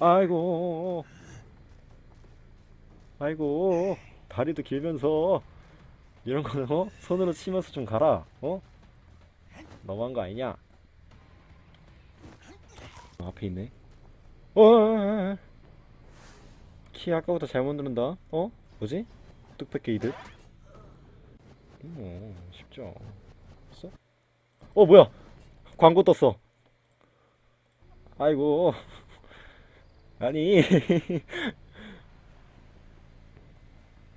아이고 아이고 다리도 길면서 이런 거는 어? 손으로 치면서 좀 가라 어? 너무한 거 아니냐 어, 앞에 있네 어, 키 아까부터 잘못 누른다 어? 뭐지? 뚝배기 이득 음, 쉽죠? 어 뭐야 광고 떴어 아이고. 아니.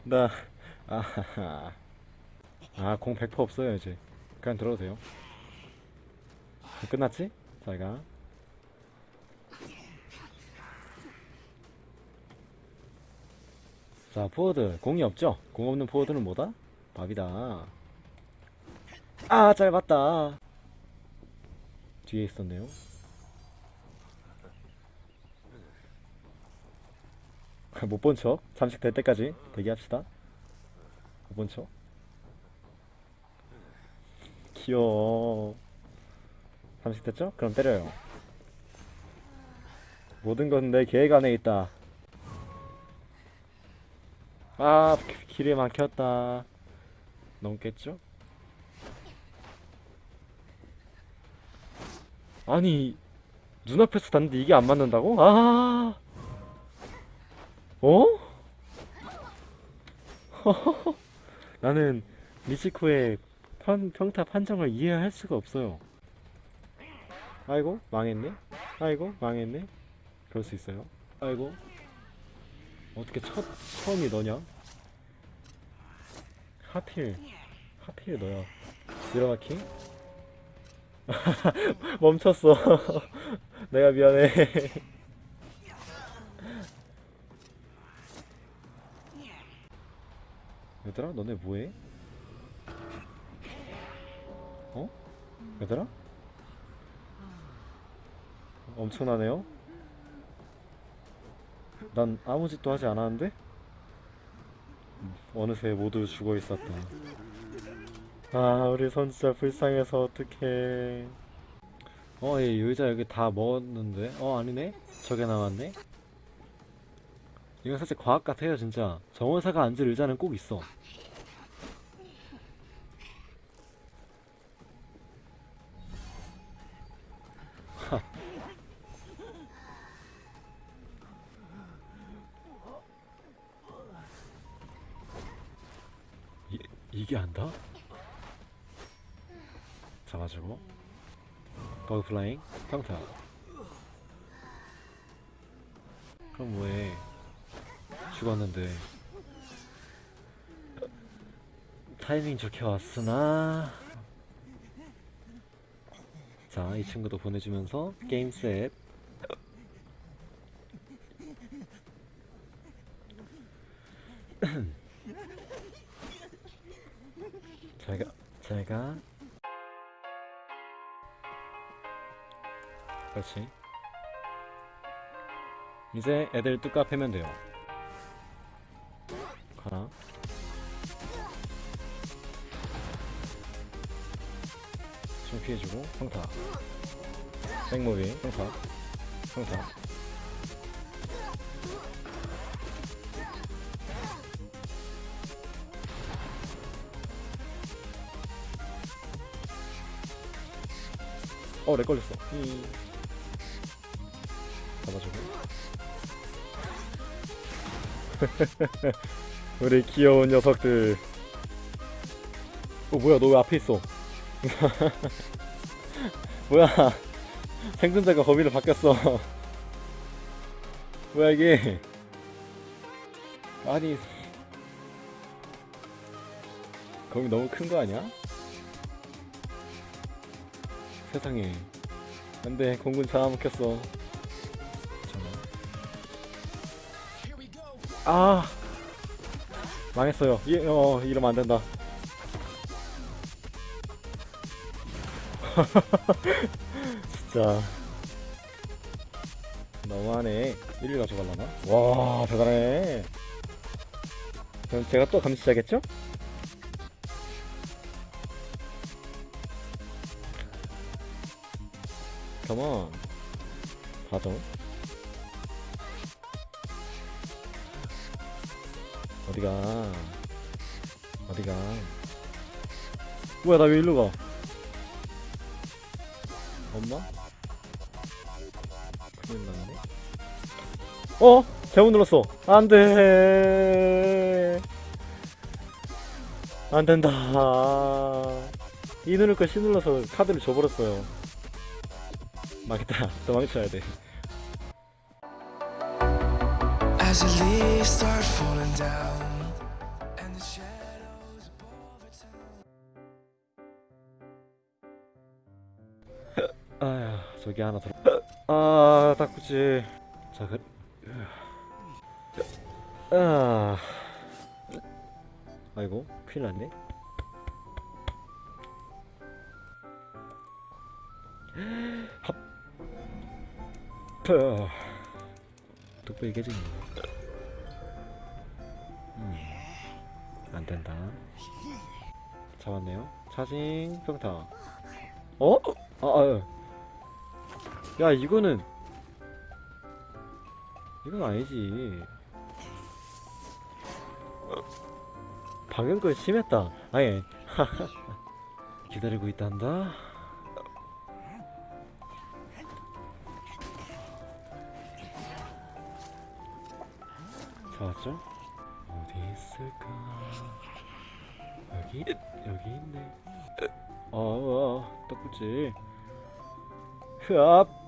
나 아하하 아공 100% 없어요 이제. 그냥 들어도 돼요. 끝났지? 잘가. 자 포워드. 공이 없죠? 공 없는 포워드는 뭐다? 밥이다. 아 짧았다. 뒤에 있었네요 못 본 척? 잠식 될 때까지 대기합시다. 못 본 척? 귀여워. 잠식 됐죠? 그럼 때려요. 모든 건 내 계획 안에 있다. 아 기- 길에 막혔다. 넘겠죠? 아니 눈앞에서 닿는데 이게 안 맞는다고? 아 어? 나는 미치코의 편, 평타 판정을 이해할 수가 없어요. 아이고 망했네. 아이고 망했네. 그럴 수 있어요. 아이고. 어떻게 첫, 처음이 너냐? 하필 하필 너야. 미라마킹? 멈췄어. 내가 미안해 얘들아 너네 뭐해? 어? 얘들아? 엄청나네요? 난 아무 짓도 하지 않았는데? 어느새 모두 죽어 있었다 아 우리 손 진짜 불쌍해서 어떡해 어, 얘 의자 여기 다 먹었는데? 어, 아니네? 저게 남았네? 이건 살짝 과학 같아요, 진짜. 정원사가 앉을 의자는 꼭 있어. 이게 안다? 잡아주고 버그 플라잉 평타 그럼 뭐해 죽었는데. 타이밍 좋게 왔으나. 자 이 친구도 보내주면서 게임 셋. 잘가 잘가. 그렇지. 이제 애들 뚜까 패면 돼요 가라 좀 피해주고 평타 백모비 평타 평타 어, 렉 걸렸어. 히. 잡아주고. 우리 귀여운 녀석들. 어, 뭐야, 너 왜 앞에 있어? 뭐야, 생존자가 거미로 바뀌었어. 뭐야, 이게. 아니. 거미 너무 큰 거 아니야? 세상에 안돼 공군 잡아먹혔어 잠깐만 아 망했어요. 이, 어 이러면 안된다. 진짜. 너무하네. 1위 가져갈라나? 와 대단해. 그럼 제가 또 감시자겠죠? 컴온 가죠 어디가? 어디가? 뭐야 나 왜 일로 가? 엄마? 큰일 났네. 어? 잘못 눌렀어. 안돼. 안된다. 이거 C 눌러서 카드를 줘버렸어요. 망했다. 도망쳐야 돼. As the leaves start falling down 아야 저기 하나 더. 아 닦구지. 자 그. 아. 아이고 큰일 났네. 합. 푸. 뚝배기 깨지네. 음. 안 된다. 잡았네요. 차징 평타. 어? 아, 아유. 야 이거는. 이건 아니지. 방금 거 심했다. 아니 기다리고 있단다. 잡았죠? 어디 있을까? 여기? 여기 있네. 어, 어 떡구지 흐압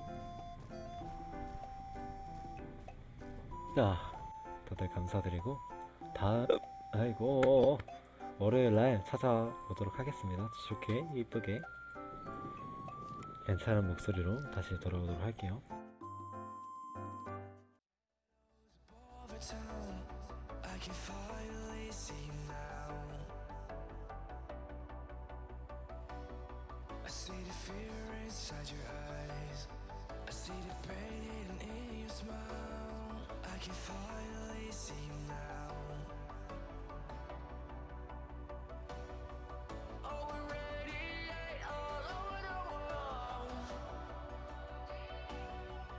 자 다들 감사드리고 다음 아이고 월요일날 찾아오도록 하겠습니다 좋게 이쁘게 괜찮은 목소리로 다시 돌아오도록 할게요 see you the fear inside your eyes. I see the pain in your smile. I can finally see